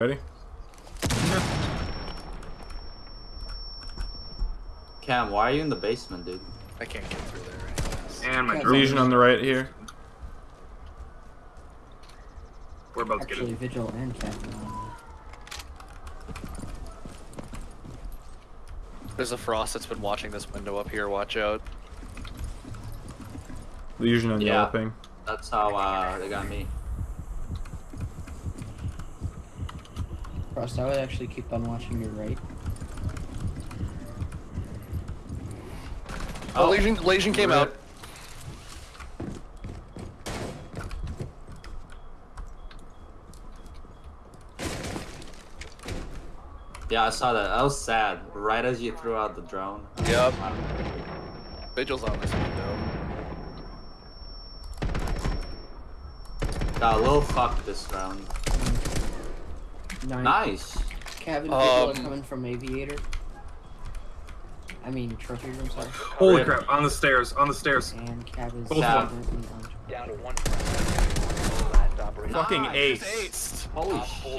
Ready? Cam, why are you in the basement, dude? I can't get through there. anyways. And my Yeah. Lesion on the right here. We're about to get Actually, it. Vigil and Captain on There's a frost that's been watching this window up here. Watch out. Lesion on Yeah. yellow ping. That's how uh, they got me. Frost, I would actually keep on watching your right. Oh, Lesion, Lesion came out. Yeah, I saw that. That was sad. Right as you threw out the drone. Yep. Vigil's on this window. Got a little fucked this round. Mm. Nine. Nice. Cabin Vigil are Um, coming from Aviator. I mean, Trophy Room, sorry. Holy Rip. crap! On the stairs. On the stairs. And Cab is Both of them. Down to one. Last. Fucking Ah, ace. Holy Op shit.